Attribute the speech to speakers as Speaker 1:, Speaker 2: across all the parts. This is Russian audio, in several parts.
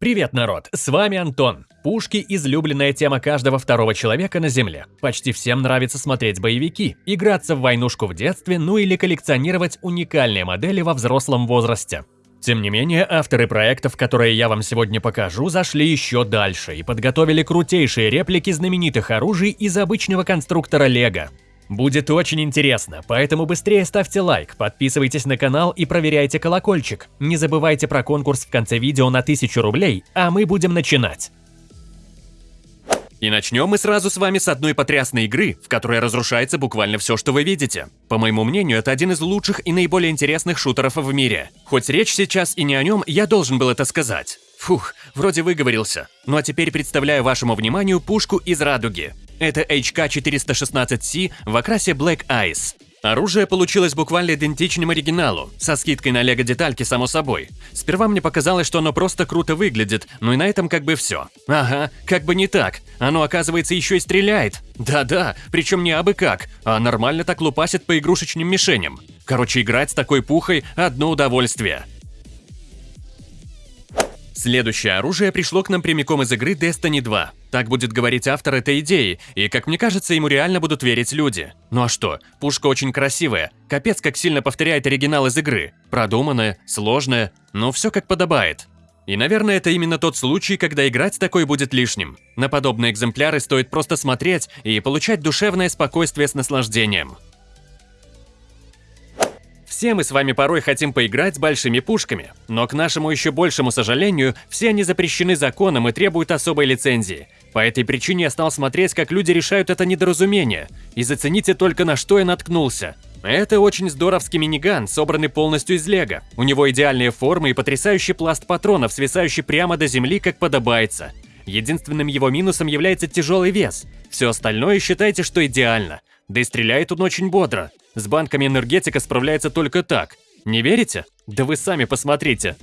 Speaker 1: Привет, народ! С вами Антон. Пушки – излюбленная тема каждого второго человека на Земле. Почти всем нравится смотреть боевики, играться в войнушку в детстве, ну или коллекционировать уникальные модели во взрослом возрасте. Тем не менее, авторы проектов, которые я вам сегодня покажу, зашли еще дальше и подготовили крутейшие реплики знаменитых оружий из обычного конструктора Лего. Будет очень интересно, поэтому быстрее ставьте лайк, подписывайтесь на канал и проверяйте колокольчик. Не забывайте про конкурс в конце видео на 1000 рублей, а мы будем начинать. И начнем мы сразу с вами с одной потрясной игры, в которой разрушается буквально все, что вы видите. По моему мнению, это один из лучших и наиболее интересных шутеров в мире. Хоть речь сейчас и не о нем, я должен был это сказать. Фух, вроде выговорился. Ну а теперь представляю вашему вниманию пушку из радуги. Это HK416C в окрасе Black Ice. Оружие получилось буквально идентичным оригиналу, со скидкой на лего-детальки, само собой. Сперва мне показалось, что оно просто круто выглядит, ну и на этом как бы все. Ага, как бы не так. Оно, оказывается, еще и стреляет. Да-да, причем не абы как, а нормально так лупасит по игрушечным мишеням. Короче, играть с такой пухой – одно удовольствие. Следующее оружие пришло к нам прямиком из игры Destiny 2. Так будет говорить автор этой идеи, и, как мне кажется, ему реально будут верить люди. Ну а что, пушка очень красивая, капец как сильно повторяет оригинал из игры. Продуманная, сложная, но все как подобает. И, наверное, это именно тот случай, когда играть такой будет лишним. На подобные экземпляры стоит просто смотреть и получать душевное спокойствие с наслаждением. Все мы с вами порой хотим поиграть с большими пушками, но к нашему еще большему сожалению, все они запрещены законом и требуют особой лицензии. По этой причине я стал смотреть, как люди решают это недоразумение, и зацените только на что я наткнулся. Это очень здоровский миниган, собранный полностью из лего. У него идеальные формы и потрясающий пласт патронов, свисающий прямо до земли, как подобается. Единственным его минусом является тяжелый вес. Все остальное считайте, что идеально. Да и стреляет он очень бодро. С банками энергетика справляется только так. Не верите? Да вы сами посмотрите.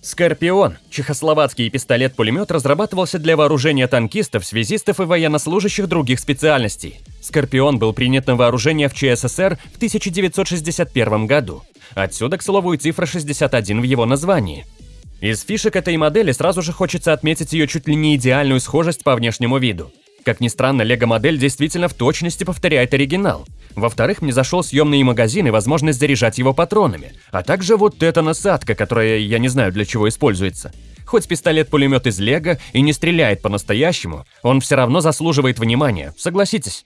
Speaker 1: Скорпион – чехословацкий пистолет-пулемет разрабатывался для вооружения танкистов, связистов и военнослужащих других специальностей. Скорпион был принят на вооружение в ЧССР в 1961 году. Отсюда, к слову, и цифра 61 в его названии. Из фишек этой модели сразу же хочется отметить ее чуть ли не идеальную схожесть по внешнему виду. Как ни странно, лего-модель действительно в точности повторяет оригинал. Во-вторых, мне зашел съемный магазин и возможность заряжать его патронами, а также вот эта насадка, которая я не знаю для чего используется. Хоть пистолет-пулемет из лего и не стреляет по-настоящему, он все равно заслуживает внимания, согласитесь.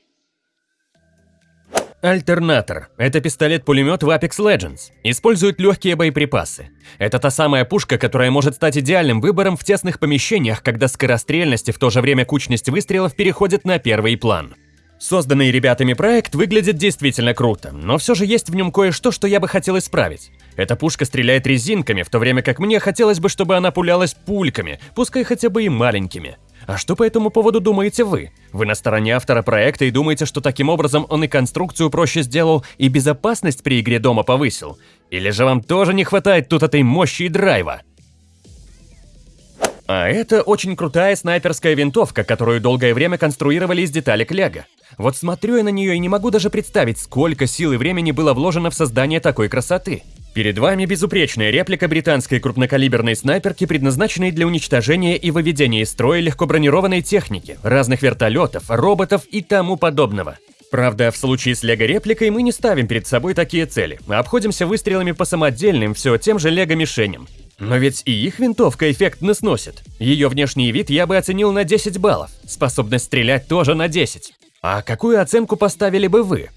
Speaker 1: Альтернатор – это пистолет-пулемет в Apex Legends. Использует легкие боеприпасы. Это та самая пушка, которая может стать идеальным выбором в тесных помещениях, когда скорострельность и в то же время кучность выстрелов переходит на первый план. Созданный ребятами проект выглядит действительно круто, но все же есть в нем кое-что, что я бы хотел исправить. Эта пушка стреляет резинками, в то время как мне хотелось бы, чтобы она пулялась пульками, пускай хотя бы и маленькими. А что по этому поводу думаете вы? Вы на стороне автора проекта и думаете, что таким образом он и конструкцию проще сделал, и безопасность при игре дома повысил? Или же вам тоже не хватает тут этой мощи и драйва? А это очень крутая снайперская винтовка, которую долгое время конструировали из деталек лего. Вот смотрю я на нее и не могу даже представить, сколько сил и времени было вложено в создание такой красоты. Перед вами безупречная реплика британской крупнокалиберной снайперки, предназначенной для уничтожения и выведения из строя легкобронированной техники, разных вертолетов, роботов и тому подобного. Правда, в случае с лего-репликой мы не ставим перед собой такие цели, а обходимся выстрелами по самодельным все тем же лего-мишеням. Но ведь и их винтовка эффектно сносит. Ее внешний вид я бы оценил на 10 баллов, способность стрелять тоже на 10. А какую оценку поставили бы вы?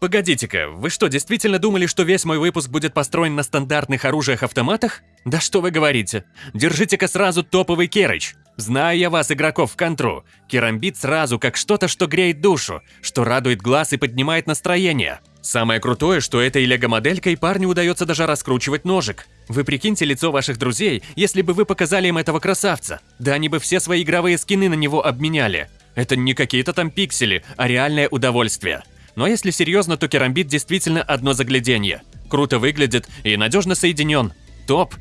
Speaker 1: Погодите-ка, вы что, действительно думали, что весь мой выпуск будет построен на стандартных оружиях-автоматах? Да что вы говорите. Держите-ка сразу топовый керыч. Знаю я вас, игроков в контру. Керамбит сразу как что-то, что греет душу, что радует глаз и поднимает настроение. Самое крутое, что этой лего-моделькой парню удается даже раскручивать ножик. Вы прикиньте лицо ваших друзей, если бы вы показали им этого красавца. Да они бы все свои игровые скины на него обменяли. Это не какие-то там пиксели, а реальное удовольствие. Но если серьезно, то керамбит действительно одно загляденье. Круто выглядит и надежно соединен. Топ!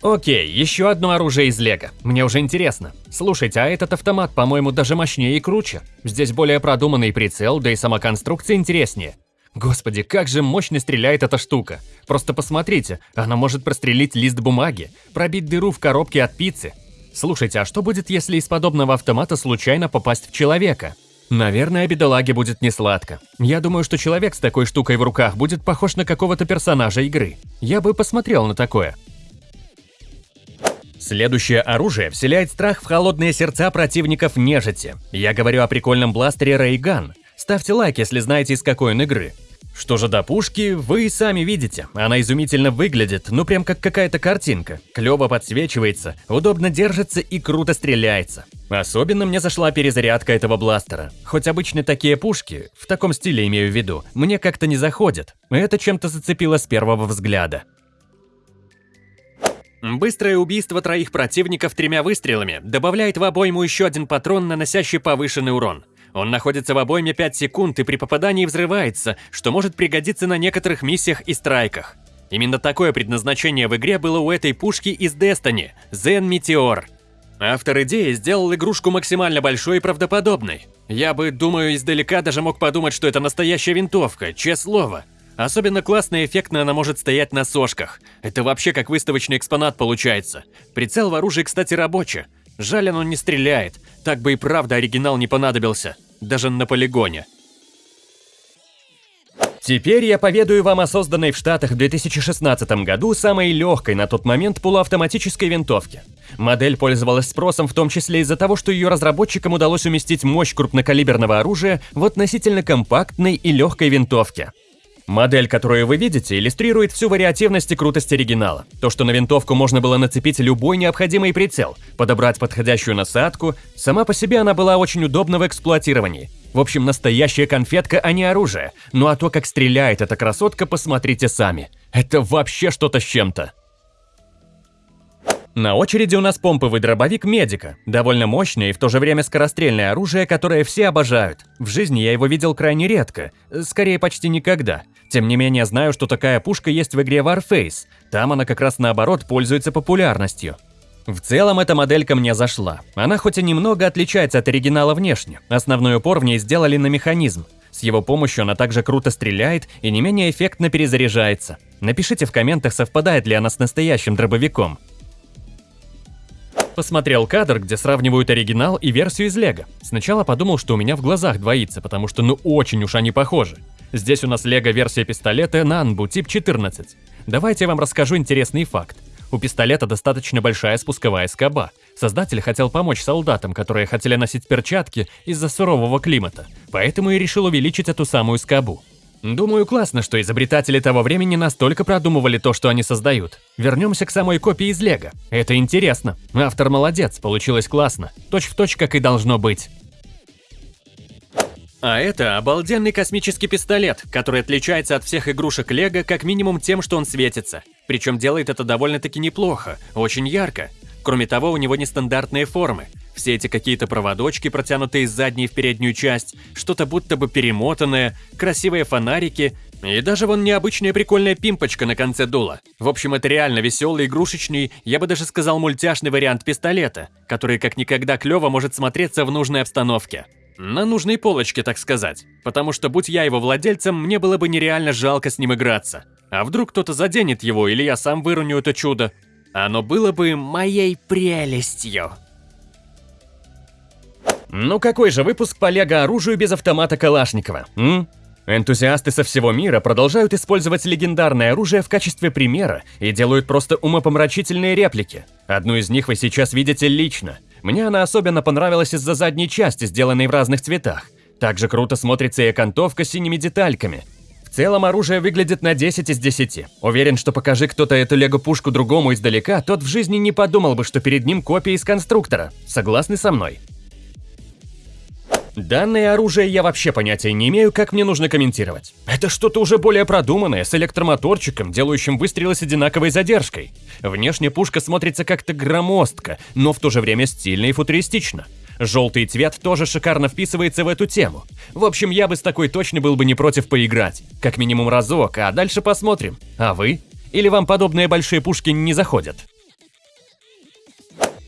Speaker 1: Окей, еще одно оружие из лего. Мне уже интересно. Слушайте, а этот автомат, по-моему, даже мощнее и круче. Здесь более продуманный прицел, да и сама конструкция интереснее. Господи, как же мощно стреляет эта штука. Просто посмотрите, она может прострелить лист бумаги, пробить дыру в коробке от пиццы. Слушайте, а что будет, если из подобного автомата случайно попасть в человека? Наверное, бедолаге будет несладко. Я думаю, что человек с такой штукой в руках будет похож на какого-то персонажа игры. Я бы посмотрел на такое. Следующее оружие вселяет страх в холодные сердца противников нежити. Я говорю о прикольном бластере Gun. Ставьте лайк, если знаете, из какой он игры. Что же до пушки, вы и сами видите. Она изумительно выглядит, ну прям как какая-то картинка. Клево подсвечивается, удобно держится и круто стреляется. Особенно мне зашла перезарядка этого бластера. Хоть обычно такие пушки, в таком стиле имею в виду, мне как-то не заходят. Это чем-то зацепило с первого взгляда. Быстрое убийство троих противников тремя выстрелами добавляет в обойму еще один патрон, наносящий повышенный урон. Он находится в обойме 5 секунд и при попадании взрывается, что может пригодиться на некоторых миссиях и страйках. Именно такое предназначение в игре было у этой пушки из Destiny – Zen Meteor. Автор идеи сделал игрушку максимально большой и правдоподобной. Я бы, думаю, издалека даже мог подумать, что это настоящая винтовка, честное слово. Особенно классно и эффектно она может стоять на сошках. Это вообще как выставочный экспонат получается. Прицел в оружии, кстати, рабочий. Жаль, оно не стреляет. Так бы и правда оригинал не понадобился. Даже на полигоне. Теперь я поведаю вам о созданной в Штатах в 2016 году самой легкой на тот момент полуавтоматической винтовке. Модель пользовалась спросом в том числе из-за того, что ее разработчикам удалось уместить мощь крупнокалиберного оружия в относительно компактной и легкой винтовке. Модель, которую вы видите, иллюстрирует всю вариативность и крутость оригинала. То, что на винтовку можно было нацепить любой необходимый прицел, подобрать подходящую насадку, сама по себе она была очень удобна в эксплуатировании. В общем, настоящая конфетка, а не оружие. Ну а то, как стреляет эта красотка, посмотрите сами. Это вообще что-то с чем-то. На очереди у нас помповый дробовик Медика, довольно мощное и в то же время скорострельное оружие, которое все обожают. В жизни я его видел крайне редко, скорее почти никогда. Тем не менее, знаю, что такая пушка есть в игре Warface, там она как раз наоборот пользуется популярностью. В целом эта моделька мне зашла. Она хоть и немного отличается от оригинала внешне, основной упор в ней сделали на механизм. С его помощью она также круто стреляет и не менее эффектно перезаряжается. Напишите в комментах, совпадает ли она с настоящим дробовиком. Посмотрел кадр, где сравнивают оригинал и версию из Лего. Сначала подумал, что у меня в глазах двоится, потому что ну очень уж они похожи. Здесь у нас Лего версия пистолета Nanbu тип 14. Давайте я вам расскажу интересный факт. У пистолета достаточно большая спусковая скоба. Создатель хотел помочь солдатам, которые хотели носить перчатки из-за сурового климата, поэтому и решил увеличить эту самую скобу. Думаю, классно, что изобретатели того времени настолько продумывали то, что они создают. Вернемся к самой копии из Лего. Это интересно. Автор молодец, получилось классно. Точь в точь, как и должно быть. А это обалденный космический пистолет, который отличается от всех игрушек Лего как минимум тем, что он светится. Причем делает это довольно-таки неплохо, очень ярко. Кроме того, у него нестандартные формы. Все эти какие-то проводочки, протянутые из задней в переднюю часть, что-то будто бы перемотанное, красивые фонарики и даже вон необычная прикольная пимпочка на конце дула. В общем, это реально веселый, игрушечный, я бы даже сказал мультяшный вариант пистолета, который как никогда клево может смотреться в нужной обстановке. На нужной полочке, так сказать. Потому что, будь я его владельцем, мне было бы нереально жалко с ним играться. А вдруг кто-то заденет его, или я сам выроню это чудо? Оно было бы моей прелестью. Ну какой же выпуск по лего-оружию без автомата Калашникова, м? Энтузиасты со всего мира продолжают использовать легендарное оружие в качестве примера и делают просто умопомрачительные реплики. Одну из них вы сейчас видите лично. Мне она особенно понравилась из-за задней части, сделанной в разных цветах. Также круто смотрится и окантовка синими детальками. В целом оружие выглядит на 10 из 10. Уверен, что покажи кто-то эту лего-пушку другому издалека, тот в жизни не подумал бы, что перед ним копия из конструктора. Согласны со мной? Данное оружие я вообще понятия не имею, как мне нужно комментировать. Это что-то уже более продуманное, с электромоторчиком, делающим выстрелы с одинаковой задержкой. Внешне пушка смотрится как-то громоздко, но в то же время стильно и футуристично. Желтый цвет тоже шикарно вписывается в эту тему. В общем, я бы с такой точно был бы не против поиграть. Как минимум разок, а дальше посмотрим. А вы? Или вам подобные большие пушки не заходят?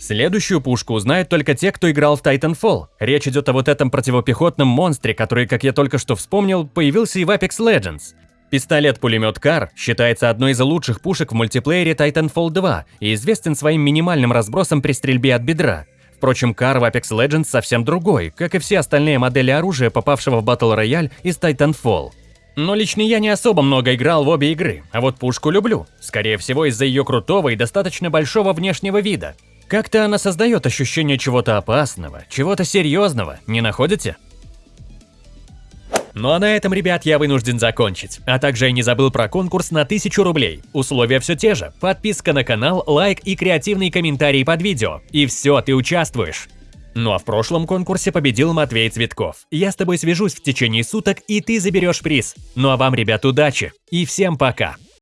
Speaker 1: Следующую пушку узнают только те, кто играл в Titanfall. Речь идет о вот этом противопехотном монстре, который, как я только что вспомнил, появился и в Apex Legends. Пистолет-пулемет Кар считается одной из лучших пушек в мультиплеере Titanfall 2 и известен своим минимальным разбросом при стрельбе от бедра. Впрочем, Кар в Apex Legends совсем другой, как и все остальные модели оружия, попавшего в Battle Royale из Titanfall. Но лично я не особо много играл в обе игры, а вот пушку люблю. Скорее всего, из-за ее крутого и достаточно большого внешнего вида. Как-то она создает ощущение чего-то опасного, чего-то серьезного, не находите? Ну а на этом, ребят, я вынужден закончить. А также я не забыл про конкурс на 1000 рублей. Условия все те же. Подписка на канал, лайк и креативный комментарий под видео. И все, ты участвуешь. Ну а в прошлом конкурсе победил Матвей Цветков. Я с тобой свяжусь в течение суток, и ты заберешь приз. Ну а вам, ребят, удачи. И всем пока.